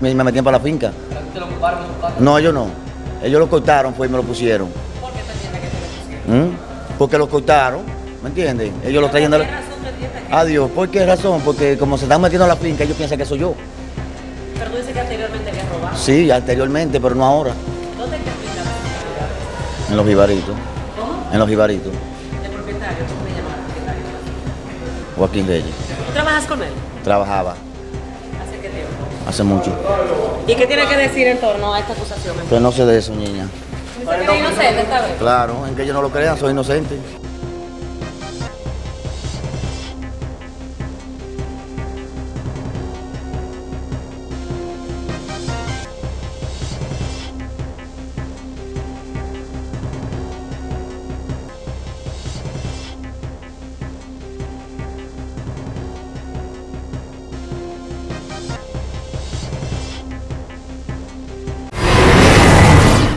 me, me metían para la finca. ¿Te lo ocuparon? No, ellos no. Ellos lo cortaron, fue y me lo pusieron. ¿Por qué te entiendes que te lo pusieron? ¿Mm? Porque lo cortaron, ¿me entienden? Ellos lo traían de ¿Qué la... te entiendes Adiós, ¿por qué razón? Porque como se están metiendo a la finca, ellos piensan que soy yo. Pero tú dices que anteriormente habías robado. Sí, anteriormente, pero no ahora. ¿Dónde te? En los jibaritos. ¿Cómo? En los jibaritos. De propietario, ¿cómo llamas propietario? Joaquín Reyes. ¿Tú trabajas con él? Trabajaba ¿Hace mucho. ¿Y qué tiene que decir en torno a esta acusación? Pero no sé de eso, niña. ¿Dice que es inocente esta vez? Claro, en que ellos no lo crean, soy inocente.